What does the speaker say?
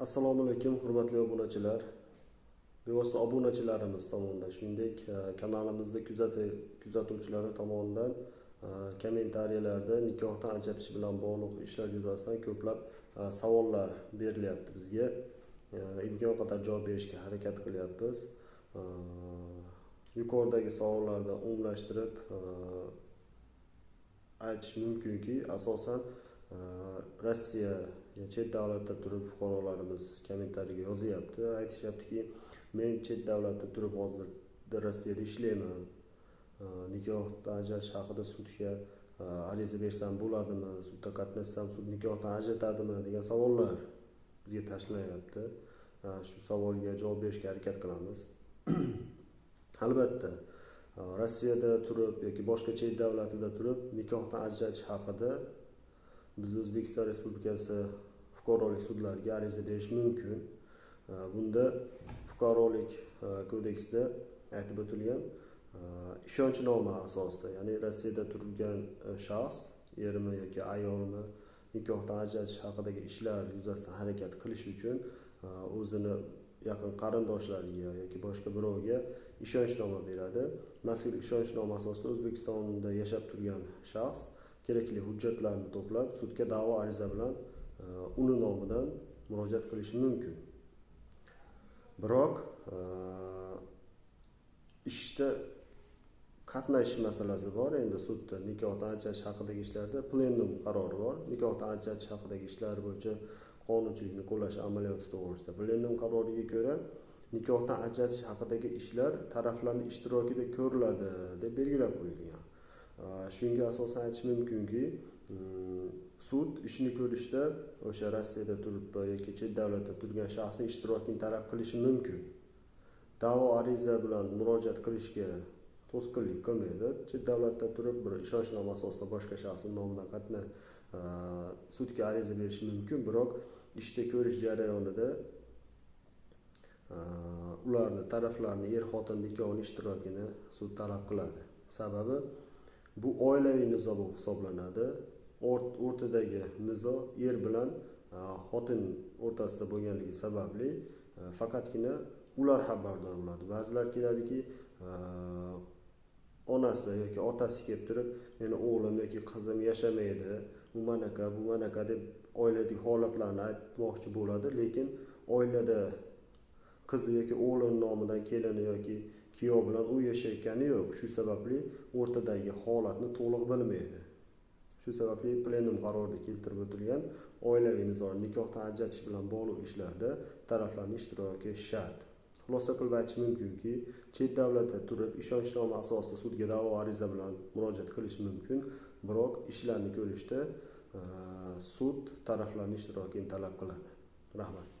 assalomu alaykum hurmatli obunachilar. Bevosita obunachilarimiz tomonidan shuningdek e, kanalimizni kanalimizda kuzatuvchilari tomonidan e, kommentariyalarda nikohdan ajratish bilan bog'liq ishlar yuzasidan ko'plab e, savollar berilyapti bizga. Imkon qadar javob berishga harakat qilyapmiz. Yuqoridagi savollarni umumlashtirib aytish mumkinki asosan rossiya chet davlatda turib fuqarolarimiz kommentariyga yozyapti. Aytishyaptiki men chet davlatda turib hozir rossiyada ishlayman. Nikohdan ajratish haqida sudga e, ariza bersam bo'ladimi sudda qatnashsam sud nikohdan ajratadimi degan savollar bizga tashlanyapti shu savolga javob berishga harakat qilamiz. Albatta e, rossiyada turib yoki boshqa chet davlatida turib nikohdan ajratish haqida biz o'zbekiston respublikasi fuqarolik sudlariga ariza berish mumkin. Bunda fuqarolik e, kodeksida aytib o'tilgan e, ishonchnoma asosida ya'ni rossiyada turgan e, shaxs ermi yoki ayolni nikohdan ajratish haqidagi ishlar yuzasidan harakat qilish uchun o'zini yaqin qarindoshlariga yoki boshqa birovga ishonchnoma beradi. Mazkur ishonchnoma asosida o'zbekistonda yashab turgan shaxs kerakli hujjatlarni to'plab sudga da'vo ariza bilan e, uni nomidan murojaat qilishi mumkin. Biroq e, ishda qatnashish masalasi bor. Endi sudda nikohdan ajratish haqidagi ishlarda plenum qarori bor. Nikohdan ajratish haqidagi ishlar bo'yicha qonunchilikni qo'llash amaliyoti to'g'risida plenum qaroriga ko'ra nikohdan ajratish haqidagi ishlar taraflarni ishtirokida ko'riladi deb belgilab qo'yilgan. Shunga asosan aytish mumkinki e, sud ishni ko'rishda o'sha rossiyada turib yoki chet davlatda turgan shaxsni ishtirokini talab qilishi mumkin. Da'vo ariza bilan murojaat qilishga to'sqinlik qilmaydi. Chet davlatda turib bir ishonchnoma asosida boshqa shaxsni nomidan qatna e, sudga ariza berish mumkin. Biroq ishda ko'rish jarayonida e, ularni taraflarni er xotin ikkovini ishtirokini sud talab qiladi. Sababi bu oilaviy nizo bo'lib hisoblanadi. O'rtadagi nizo er bilan e, xotin o'rtasida bo'lganligi sababli e, faqatgina ular xabardor bo'ladi. Ba'zilar keladiki e, onasi yoki otasi kelib turib meni o'g'lim yoki qizim yashamaydi u manaqa bu manaqa deb oiladagi holatlarni aytmoqchi bo'ladi. Lekin oilada qizi yoki o'g'lini nomidan kelini yoki kuyov bilan u yashayotgani yo'q. Shu sababli o'rtadagi holatni to'liq bilmaydi. Shu sababli plenum qarorida keltirib o'tilgan oilaviy nizoni nikohdan ajratish bilan bog'liq ishlarda taraflarning ishtiroki shart. Xulosa qilib aytish mumkinki chet davlatda turib ishonchnoma asosida sudga da'vo ariza bilan murojaat qilish mumkin. Biroq ishlarni ko'rishda sud taraflarning ishtirokini talab qiladi. Rahmat.